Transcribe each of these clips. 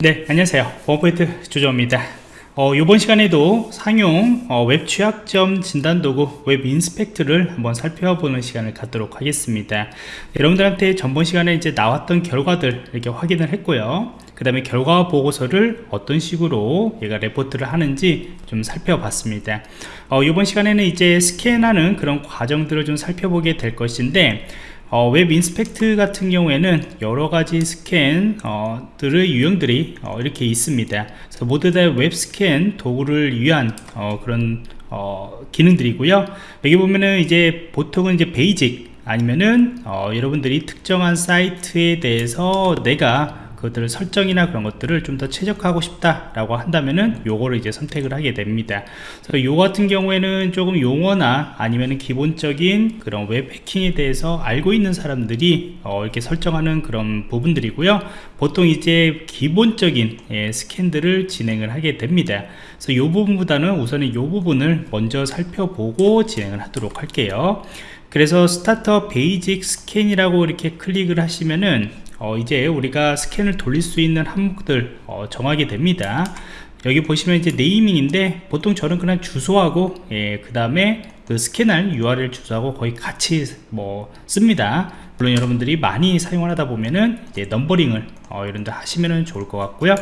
네 안녕하세요. 원포인트 조정입니다. 어, 이번 시간에도 상용 어, 웹 취약점 진단 도구 WebInspect를 한번 살펴보는 시간을 갖도록 하겠습니다. 여러분들한테 전번 시간에 이제 나왔던 결과들 이렇게 확인을 했고요. 그 다음에 결과 보고서를 어떤 식으로 얘가 레포트를 하는지 좀 살펴봤습니다. 어, 이번 시간에는 이제 스캔하는 그런 과정들을 좀 살펴보게 될 것인데 어, WebInspect 같은 경우에는 여러가지 스캔들의 어, 유형들이 어, 이렇게 있습니다. 그래서 모두 다 웹 스캔 도구를 위한 어, 그런 어, 기능들이고요. 여기 보면은 이제 보통은 이제 basic 아니면은 어, 여러분들이 특정한 사이트에 대해서 내가 그것들을 설정이나 그런 것들을 좀 더 최적화하고 싶다라고 한다면은 요거를 이제 선택을 하게 됩니다. 그래서 요 같은 경우에는 조금 용어나 아니면은 기본적인 그런 웹 해킹에 대해서 알고 있는 사람들이 어 이렇게 설정하는 그런 부분들이고요. 보통 이제 기본적인 예, 스캔들을 진행을 하게 됩니다. 그래서 요 부분보다는 우선은 요 부분을 먼저 살펴보고 진행을 하도록 할게요. 그래서 start a basic scan이라고 이렇게 클릭을 하시면은 어, 이제 우리가 스캔을 돌릴 수 있는 항목들 어, 정하게 됩니다. 여기 보시면 이제 naming인데 보통 저는 그냥 주소하고 예, 그 다음에 그 스캔할 URL 주소하고 거의 같이 뭐 씁니다. 물론 여러분들이 많이 사용을 하다 보면은 이제 numbering을 어, 이런 데 하시면 좋을 것 같고요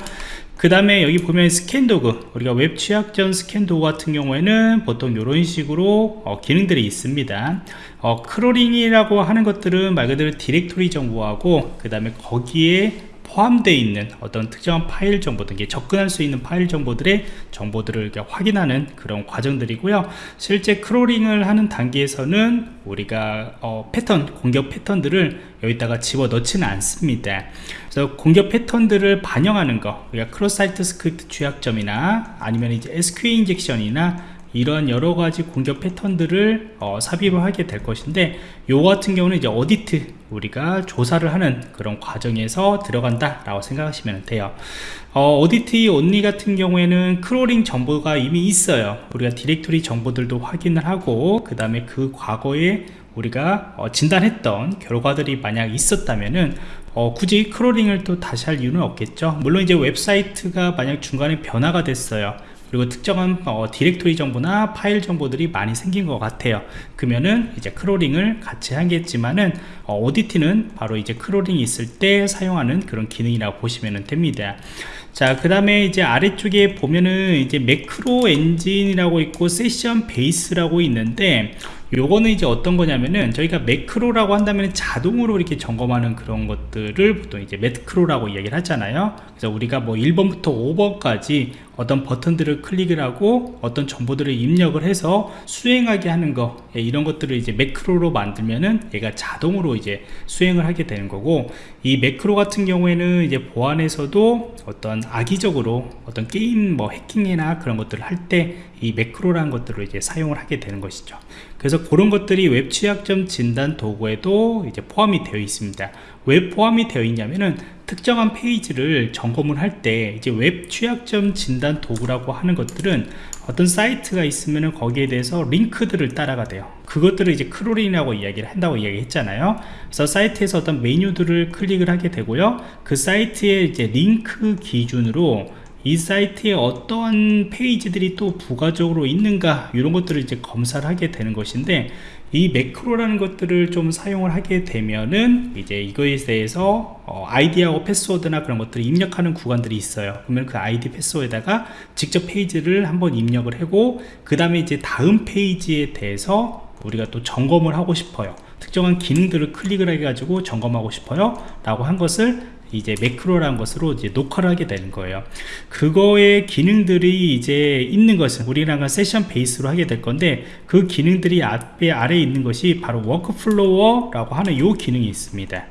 그 다음에 여기 보면 스캔 도구 우리가 웹 취약점 스캔 도구 같은 경우에는 보통 이런 식으로 어, 기능들이 있습니다. 어, crawling이라고 하는 것들은 말 그대로 디렉토리 정보하고 그 다음에 거기에 포함되어 있는 어떤 특정한 파일 정보들 접근할 수 있는 파일 정보들의 정보들을 확인하는 그런 과정들이고요. 실제 crawling을 하는 단계에서는 우리가 어, 패턴 공격 패턴들을 여기다가 집어 넣지는 않습니다. 그래서 공격 패턴들을 반영하는 거 우리가 cross site script 취약점이나 아니면 이제 SQL 인젝션이나 이런 여러 가지 공격 패턴들을 어, 삽입을 하게 될 것인데 요 같은 경우는 이제 audit 우리가 조사를 하는 그런 과정에서 들어간다 라고 생각하시면 돼요. 어, audit only 같은 경우에는 crawling 정보가 이미 있어요. 우리가 디렉토리 정보들도 확인을 하고 그 다음에 그 과거에 우리가 어, 진단했던 결과들이 만약 있었다면은 어, 굳이 crawling을 또 다시 할 이유는 없겠죠. 물론 이제 웹사이트가 만약 중간에 변화가 됐어요 그리고 특정한 어, 디렉토리 정보나 파일 정보들이 많이 생긴 것 같아요. 그러면은 이제 crawling을 같이 하겠지만은 어, audit는 바로 이제 crawling이 있을 때 사용하는 그런 기능이라고 보시면 됩니다. 자그 다음에 이제 아래쪽에 보면은 이제 매크로 엔진이라고 있고 session base라고 있는데 요거는 이제 어떤 거냐면은 저희가 매크로라고 한다면 자동으로 이렇게 점검하는 그런 것들을 보통 이제 매크로라고 이야기를 하잖아요. 그래서 우리가 뭐 1번부터 5번까지 어떤 버튼들을 클릭을 하고 어떤 정보들을 입력을 해서 수행하게 하는 거 예, 이런 것들을 이제 매크로로 만들면은 얘가 자동으로 이제 수행을 하게 되는 거고 이 매크로 같은 경우에는 이제 보안에서도 어떤 악의적으로 어떤 게임 뭐 해킹이나 그런 것들을 할 때 이 매크로라는 것들을 이제 사용을 하게 되는 것이죠. 그래서 그런 것들이 웹 취약점 진단 도구에도 이제 포함이 되어 있습니다 왜 포함이 되어 있냐면은 특정한 페이지를 점검을 할 때 이제 웹 취약점 진단 도구라고 하는 것들은 어떤 사이트가 있으면 거기에 대해서 링크들을 따라가게 돼요. 그것들을 이제 crawling이라고 이야기를 한다고 이야기했잖아요. 그래서 사이트에서 어떤 메뉴들을 클릭을 하게 되고요. 그 사이트의 이제 링크 기준으로 이 사이트에 어떠한 페이지들이 또 부가적으로 있는가 이런 것들을 이제 검사를 하게 되는 것인데 이 매크로라는 것들을 좀 사용을 하게 되면은 이제 이거에 대해서 어, 아이디하고 패스워드나 그런 것들을 입력하는 구간들이 있어요. 그러면 그 아이디 패스워드에다가 직접 페이지를 한번 입력을 하고 그 다음에 이제 다음 페이지에 대해서 우리가 또 점검을 하고 싶어요. 특정한 기능들을 클릭을 해가지고 점검하고 싶어요. 라고 한 것을 이제 매크로라는 것으로 이제 녹화를 하게 되는 거예요. 그거의 기능들이 이제 있는 것은 우리랑 session base로 하게 될 건데 그 기능들이 앞에 아래에 있는 것이 바로 workflow라고 하는 이 기능이 있습니다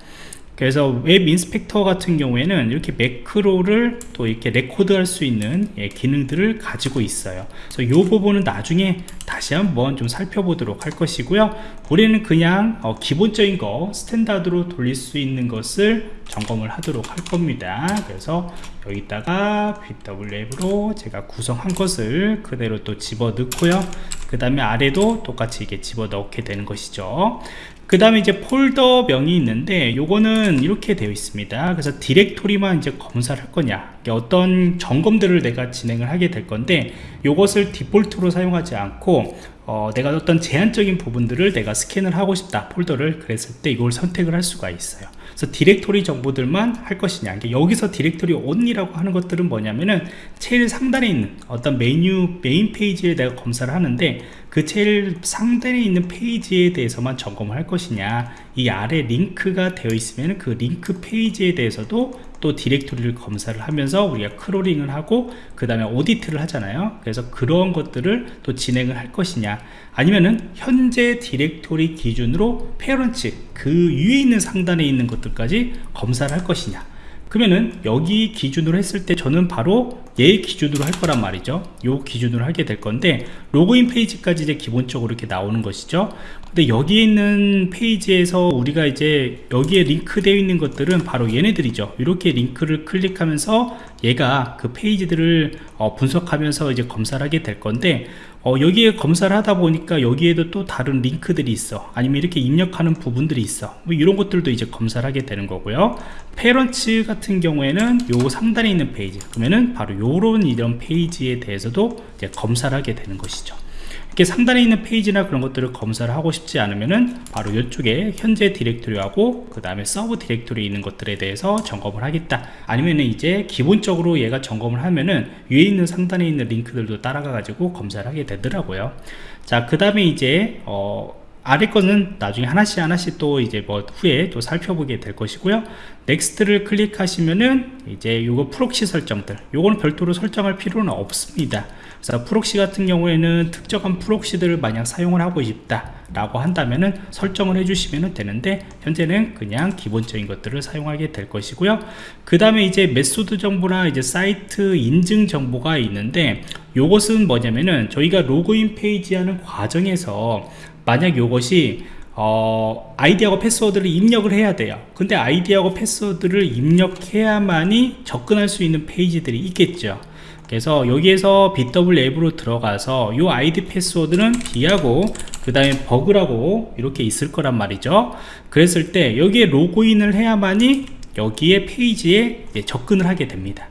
그래서 WebInspect 같은 경우에는 이렇게 매크로를 또 이렇게 레코드 할 수 있는 예, 기능들을 가지고 있어요. 그래서 이 부분은 나중에 다시 한번 좀 살펴보도록 할 것이고요. 우리는 그냥 어, 기본적인 거 standard로 돌릴 수 있는 것을 점검을 하도록 할 겁니다. 그래서 여기다가 bWAPP으로 제가 구성한 것을 그대로 또 집어 넣고요. 그 다음에 아래도 똑같이 이게 집어 넣게 되는 것이죠 그 다음에 이제 폴더명이 있는데 요거는 이렇게 되어 있습니다. 그래서 디렉토리만 이제 검사를 할 거냐. 어떤 점검들을 내가 진행을 하게 될 건데 요것을 디폴트로 사용하지 않고 어, 내가 어떤 제한적인 부분들을 내가 스캔을 하고 싶다. 폴더를 그랬을 때 이걸 선택을 할 수가 있어요 그래서 디렉토리 정보들만 할 것이냐. 여기서 디렉토리 only라고 하는 것들은 뭐냐면은 제일 상단에 있는 어떤 메뉴 메인 페이지에 내가 검사를 하는데 그 제일 상단에 있는 페이지에 대해서만 점검을 할 것이냐. 이 아래 링크가 되어 있으면 그 링크 페이지에 대해서도 또 디렉토리를 검사를 하면서 우리가 crawling을 하고 그 다음에 audit를 하잖아요. 그래서 그런 것들을 또 진행을 할 것이냐? 아니면은 현재 디렉토리 기준으로 parents 그 위에 있는 상단에 있는 것들까지 검사를 할 것이냐 그러면은 여기 기준으로 했을 때 저는 바로 얘 기준으로 할 거란 말이죠. 요 기준으로 하게 될 건데 로그인 페이지까지 이제 기본적으로 이렇게 나오는 것이죠. 근데 여기 있는 페이지에서 우리가 이제 여기에 링크되어 있는 것들은 바로 얘네들이죠. 이렇게 링크를 클릭하면서 얘가 그 페이지들을 어, 분석하면서 이제 검사를 하게 될 건데 어, 여기에 검사를 하다 보니까 여기에도 또 다른 링크들이 있어. 아니면 이렇게 입력하는 부분들이 있어. 뭐 이런 것들도 이제 검사를 하게 되는 거고요. parents 같은 경우에는 요 상단에 있는 페이지. 그러면은 바로 요런 이런 페이지에 대해서도 이제 검사를 하게 되는 것이죠 이렇게 상단에 있는 페이지나 그런 것들을 검사를 하고 싶지 않으면은 바로 이쪽에 현재 디렉토리하고 그 다음에 sub 디렉토리에 있는 것들에 대해서 점검을 하겠다. 아니면은 이제 기본적으로 얘가 점검을 하면은 위에 있는 상단에 있는 링크들도 따라가 가지고 검사를 하게 되더라고요. 자 그 다음에 이제 어 아래 거는 나중에 하나씩 하나씩 또 이제 뭐 후에 또 살펴보게 될 것이고요. next를 클릭하시면은 이제 요거 proxy 설정들 요거는 별도로 설정할 필요는 없습니다 그래서 proxy 같은 경우에는 특정한 proxy들을 만약 사용을 하고 싶다 라고 한다면은 설정을 해주시면 되는데 현재는 그냥 기본적인 것들을 사용하게 될 것이고요. 그 다음에 이제 method 정보나 이제 사이트 인증 정보가 있는데 요것은 뭐냐면은 저희가 로그인 페이지 하는 과정에서 만약 요것이 어, 아이디하고 패스워드를 입력을 해야 돼요. 근데 아이디하고 패스워드를 입력해야만이 접근할 수 있는 페이지들이 있겠죠 그래서 여기에서 bWAPP으로 들어가서 이 아이디 패스워드는 bee하고 그 다음에 bug라고 이렇게 있을 거란 말이죠. 그랬을 때 여기에 로그인을 해야만이 여기에 페이지에 접근을 하게 됩니다.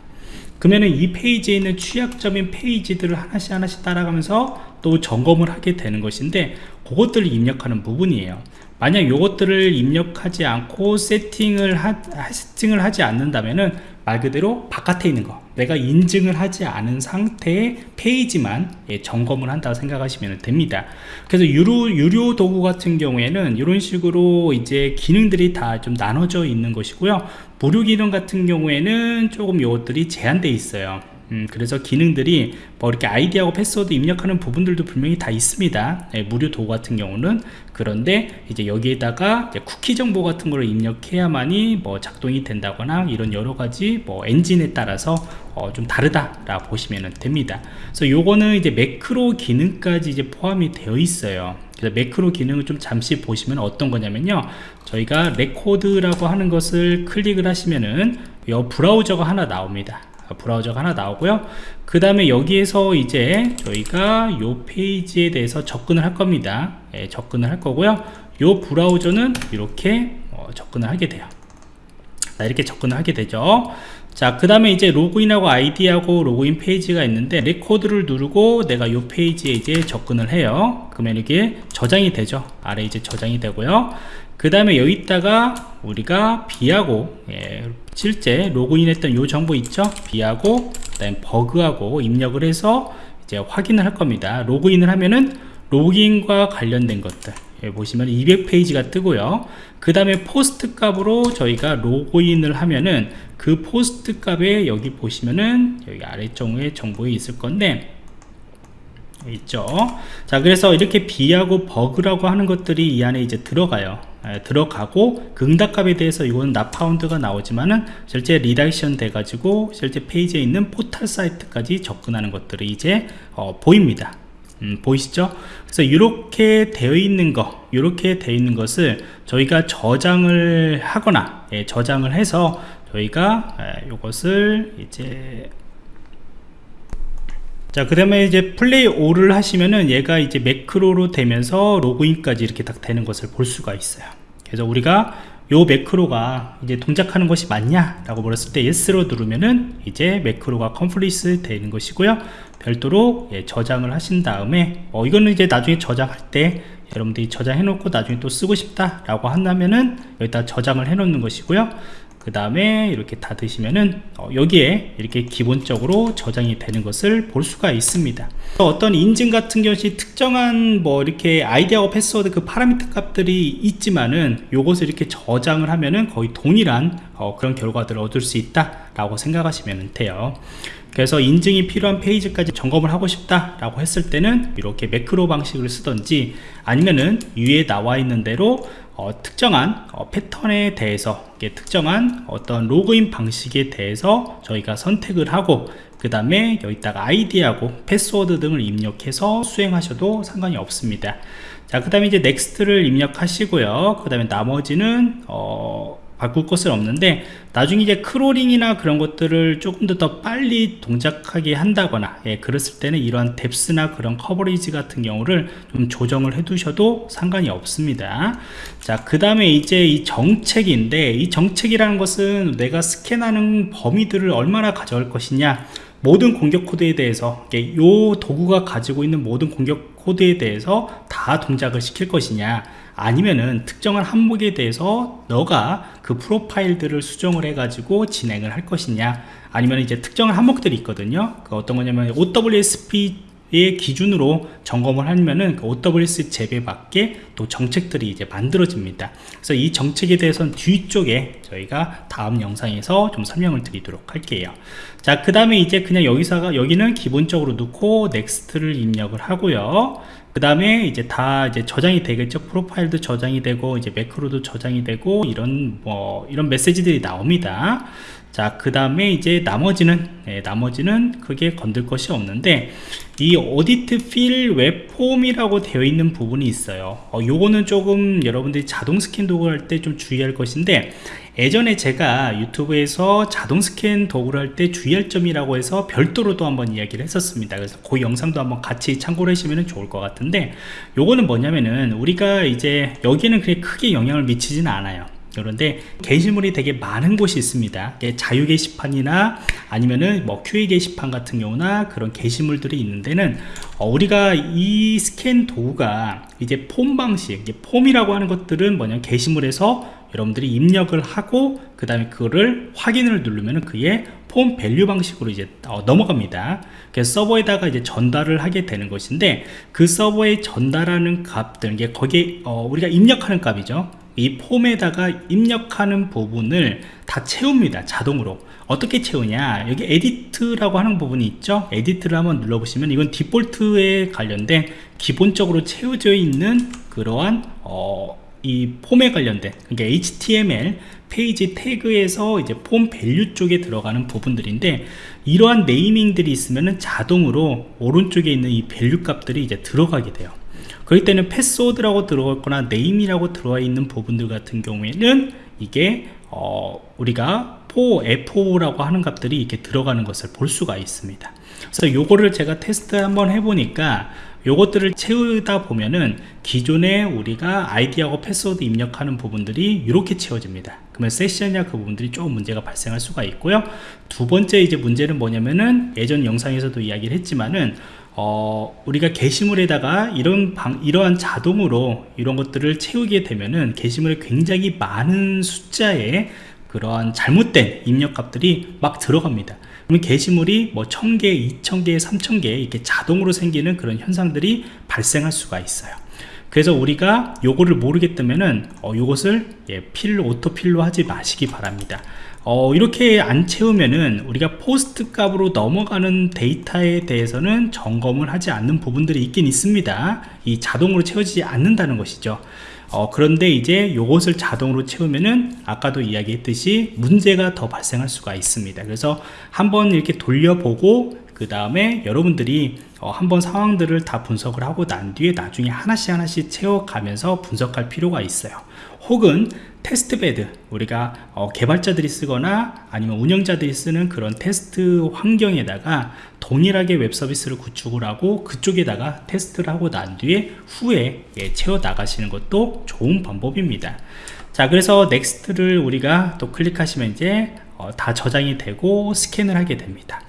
그러면은 이 페이지에 있는 취약점인 페이지들을 하나씩 하나씩 따라가면서 또 점검을 하게 되는 것인데 그것들을 입력하는 부분이에요. 만약 이것들을 입력하지 않고 세팅을 하, 세팅을 하지 않는다면은 말 그대로 바깥에 있는 거. 내가 인증을 하지 않은 상태의 페이지만 예, 점검을 한다고 생각하시면 됩니다. 그래서 유료, 유료 도구 같은 경우에는 이런 식으로 이제 기능들이 다 좀 나눠져 있는 것이고요. 무료 기능 같은 경우에는 조금 이것들이 제한되어 있어요 음, 그래서 기능들이 뭐 이렇게 아이디하고 패스워드 입력하는 부분들도 분명히 다 있습니다. 네, 무료 도구 같은 경우는. 그런데 이제 여기에다가 이제 쿠키 정보 같은 걸 입력해야만이 뭐 작동이 된다거나 이런 여러 가지 뭐 엔진에 따라서 어, 좀 다르다 보시면 됩니다. 그래서 요거는 이제 매크로 기능까지 이제 포함이 되어 있어요. 그래서 매크로 기능을 좀 잠시 보시면 어떤 거냐면요. 저희가 record라고 하는 것을 클릭을 하시면은 이 브라우저가 하나 나옵니다 브라우저가 하나 나오고요. 그 다음에 여기에서 이제 저희가 요 페이지에 대해서 접근을 할 겁니다. 예, 접근을 할 거고요. 요 브라우저는 이렇게 어, 접근을 하게 돼요. 자, 이렇게 접근을 하게 되죠. 자 그 다음에 이제 로그인하고 아이디하고 로그인 페이지가 있는데 record를 누르고 내가 요 페이지에 이제 접근을 해요. 그러면 이게 저장이 되죠. 아래 이제 저장이 되고요. 그 다음에 여기다가 우리가 bee하고 예, 실제 로그인했던 요 정보 있죠? bee하고 그다음 bug하고 입력을 해서 이제 확인을 할 겁니다. 로그인을 하면은 로그인과 관련된 것들. 예, 보시면 200페이지가 뜨고요. 그 다음에 post 값으로 저희가 로그인을 하면은 그 post 값에 여기 보시면은 여기 아래쪽에 정보에 있을 건데 있죠? 자 그래서 이렇게 bee하고 bug라고 하는 것들이 이 안에 이제 들어가요. 에, 들어가고 그 응답값에 대해서 이거는 not found가 나오지만은 실제 redirection 돼 가지고 실제 페이지에 있는 포털 사이트까지 접근하는 것들이 이제 어, 보입니다 음, 보이시죠 그래서 이렇게 되어 있는 거 이렇게 되어 있는 것을 저희가 저장을 하거나 예, 저장을 해서 저희가 예, 이것을 이제 자, 그 다음에 이제 play를 하시면은 얘가 이제 매크로로 되면서 로그인까지 이렇게 딱 되는 것을 볼 수가 있어요. 그래서 우리가 요 매크로가 이제 동작하는 것이 맞냐 라고 물었을 때 yes로 누르면은 이제 매크로가 complete 되는 것이고요. 별도로 예, 저장을 하신 다음에 어, 이거는 이제 나중에 저장할 때 여러분들이 저장해 놓고 나중에 또 쓰고 싶다 라고 한다면은 여기다 저장을 해 놓는 것이고요 그 다음에 이렇게 닫으시면은 어, 여기에 이렇게 기본적으로 저장이 되는 것을 볼 수가 있습니다. 어떤 인증 같은 것이 특정한 뭐 이렇게 아이디하고 패스워드 그 파라미터 값들이 있지만은 요것을 이렇게 저장을 하면은 거의 동일한 어, 그런 결과들을 얻을 수 있다 라고 생각하시면 돼요 그래서 인증이 필요한 페이지까지 점검을 하고 싶다 라고 했을 때는 이렇게 매크로 방식을 쓰던지 아니면은 위에 나와 있는 대로 어, 특정한 어, 패턴에 대해서 특정한 어떤 로그인 방식에 대해서 저희가 선택을 하고 그 다음에 여기다가 아이디하고 패스워드 등을 입력해서 수행하셔도 상관이 없습니다. 자 그 다음에 이제 next를 입력하시고요. 그 다음에 나머지는 어, 바꿀 것은 없는데 나중에 이제 crawling이나 그런 것들을 조금 더, 더 빨리 동작하게 한다거나 예, 그랬을 때는 이러한 depth나 그런 coverage 같은 경우를 좀 조정을 해 두셔도 상관이 없습니다. 자 그 다음에 이제 이 정책인데 이 정책이라는 것은 내가 스캔하는 범위들을 얼마나 가져갈 것이냐 모든 공격 코드에 대해서 이 도구가 가지고 있는 모든 공격 코드에 대해서 다 동작을 시킬 것이냐 아니면은 특정한 항목에 대해서 너가 그 프로파일들을 수정을 해 가지고 진행을 할 것이냐 아니면 이제 특정한 항목들이 있거든요 그 어떤 거냐면 OWASP의 기준으로 점검을 하면은 그 OWASP 재배 밖에 또 정책들이 이제 만들어집니다. 그래서 이 정책에 대해서는 뒤쪽에 저희가 다음 영상에서 좀 설명을 드리도록 할게요. 자, 그 다음에 이제 그냥 여기서가 여기는 기본적으로 넣고 next를 입력을 하고요. 그 다음에 이제 다 이제 저장이 되겠죠? 프로파일도 저장이 되고 이제 매크로도 저장이 되고 이런 뭐 이런 메시지들이 나옵니다 자 그 다음에 이제 나머지는 네, 나머지는 크게 건들 것이 없는데 이 오디트 필 웹폼이라고 되어 있는 부분이 있어요. 어, 요거는 조금 여러분들이 자동 스캔 도구 할때 좀 주의할 것인데 예전에 제가 유튜브에서 자동 스캔 도구를 할 때 주의할 점이라고 해서 별도로 도 한번 이야기를 했었습니다. 그래서 그 영상도 한번 같이 참고를 하시면 좋을 것 같은데 요거는 뭐냐면은 우리가 이제 여기는 그렇게 크게 영향을 미치지는 않아요 그런데 게시물이 되게 많은 곳이 있습니다. 자유 게시판이나 아니면은 뭐 Q&A 게시판 같은 경우나 그런 게시물들이 있는 데는 어, 우리가 이 스캔 도구가 이제 폼 방식 폼이라고 하는 것들은 뭐냐 게시물에서 여러분들이 입력을 하고 그 다음에 그거를 확인을 누르면 그게 폼 value 방식으로 이제 어, 넘어갑니다. 그래서 서버에다가 이제 전달을 하게 되는 것인데 그 서버에 전달하는 값들 이게 거기에 어, 우리가 입력하는 값이죠 이 폼에다가 입력하는 부분을 다 채웁니다 자동으로. 어떻게 채우냐? 여기 edit라고 하는 부분이 있죠? edit를 한번 눌러보시면 이건 디폴트에 관련된 기본적으로 채워져 있는 그러한 어, 이 폼에 관련된 그러니까 HTML 페이지 태그에서 이제 폼 value 쪽에 들어가는 부분들인데 이러한 naming들이 있으면 자동으로 오른쪽에 있는 이 value 값들이 이제 들어가게 돼요 그럴 때는 패스워드라고 들어갔거나 name이라고 들어와 있는 부분들 같은 경우에는 이게 어, 우리가 4, F4라고 하는 값들이 이렇게 들어가는 것을 볼 수가 있습니다. 그래서 요거를 제가 테스트 한번 해보니까 요것들을 채우다 보면은 기존에 우리가 아이디하고 패스워드 입력하는 부분들이 이렇게 채워집니다. 그러면 세션이나 그 부분들이 조금 문제가 발생할 수가 있고요. 두 번째 이제 문제는 뭐냐면은 예전 영상에서도 이야기를 했지만은 어, 우리가 게시물에다가 이런 방, 이러한 자동으로 이런 것들을 채우게 되면은 게시물에 굉장히 많은 숫자의 그러한 잘못된 입력값들이 막 들어갑니다. 그러면 게시물이 뭐 1000개, 2000개, 3000개 이렇게 자동으로 생기는 그런 현상들이 발생할 수가 있어요. 그래서 우리가 요거를 모르겠다면은 어, 요것을 예, 필로 오토필로 하지 마시기 바랍니다. 어, 이렇게 안 채우면은 우리가 포스트 값으로 넘어가는 데이터에 대해서는 점검을 하지 않는 부분들이 있긴 있습니다. 이 자동으로 채워지지 않는다는 것이죠. 어, 그런데 이제 요것을 자동으로 채우면은 아까도 이야기했듯이 문제가 더 발생할 수가 있습니다. 그래서 한번 이렇게 돌려보고 그 다음에 여러분들이 어, 한번 상황들을 다 분석을 하고 난 뒤에 나중에 하나씩 하나씩 채워가면서 분석할 필요가 있어요 혹은 test bed 우리가 어, 개발자들이 쓰거나 아니면 운영자들이 쓰는 그런 테스트 환경에다가 동일하게 웹 서비스를 구축을 하고 그쪽에다가 테스트를 하고 난 뒤에 후에 예, 채워 나가시는 것도 좋은 방법입니다. 자 그래서 next를 우리가 또 클릭하시면 이제 어, 다 저장이 되고 스캔을 하게 됩니다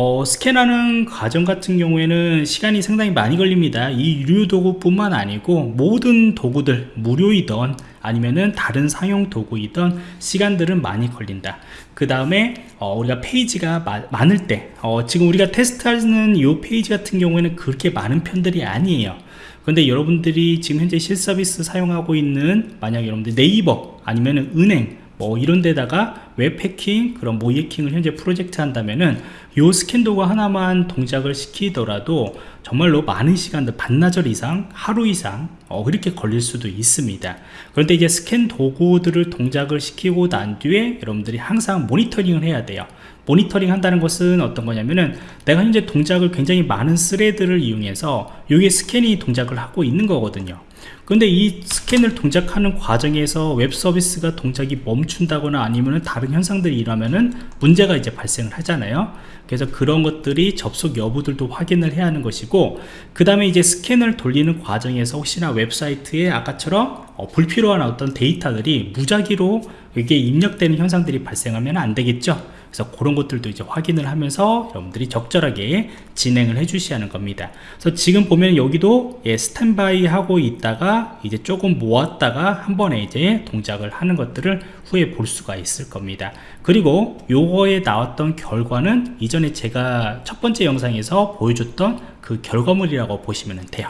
어, 스캔하는 과정 같은 경우에는 시간이 상당히 많이 걸립니다. 이 유료 도구 뿐만 아니고 모든 도구들 무료이던 아니면은 다른 상용 도구이던 시간들은 많이 걸린다. 그 다음에 어, 우리가 페이지가 마, 많을 때 어, 지금 우리가 테스트하는 이 페이지 같은 경우에는 그렇게 많은 편들이 아니에요. 근데 여러분들이 지금 현재 실서비스 사용하고 있는 만약 여러분들 네이버 아니면 은행 뭐 이런 데다가 웹 해킹 그런 모의 해킹을 현재 프로젝트 한다면은 요 스캔 도구 하나만 동작을 시키더라도 정말로 많은 시간들 반나절 이상 하루 이상 어, 그렇게 걸릴 수도 있습니다. 그런데 이제 스캔 도구들을 동작을 시키고 난 뒤에 여러분들이 항상 모니터링을 해야 돼요. 모니터링 한다는 것은 어떤 거냐면은 내가 현재 동작을 굉장히 많은 thread를 이용해서 여기에 스캔이 동작을 하고 있는 거거든요 근데 이 스캔을 동작하는 과정에서 웹 서비스가 동작이 멈춘다거나 아니면 다른 현상들이 일어나면은 문제가 이제 발생을 하잖아요. 그래서 그런 것들이 접속 여부들도 확인을 해야 하는 것이고 그 다음에 이제 스캔을 돌리는 과정에서 혹시나 웹사이트에 아까처럼 어, 불필요한 어떤 데이터들이 무작위로 이게 입력되는 현상들이 발생하면 안 되겠죠 그래서 그런 것들도 이제 확인을 하면서 여러분들이 적절하게 진행을 해 주셔야 하는 겁니다. 그래서 지금 보면 여기도 예, 스탠바이 하고 있다가 이제 조금 모았다가 한 번에 이제 동작을 하는 것들을 후에 볼 수가 있을 겁니다. 그리고 요거에 나왔던 결과는 이전에 제가 첫 번째 영상에서 보여줬던 그 결과물이라고 보시면 돼요.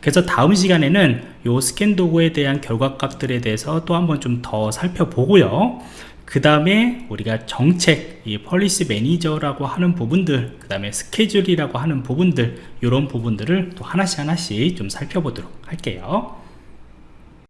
그래서 다음 시간에는 요 스캔 도구에 대한 결과값들에 대해서 또 한번 좀 더 살펴보고요 그 다음에 우리가 정책, 이 policy manager라고 하는 부분들, 그 다음에 스케줄이라고 하는 부분들, 이런 부분들을 또 하나씩 하나씩 좀 살펴보도록 할게요.